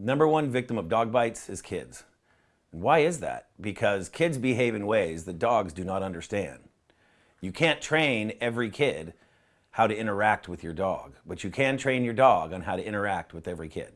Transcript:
Number one victim of dog bites is kids. And why is that? Because kids behave in ways that dogs do not understand. You can't train every kid how to interact with your dog, but you can train your dog on how to interact with every kid.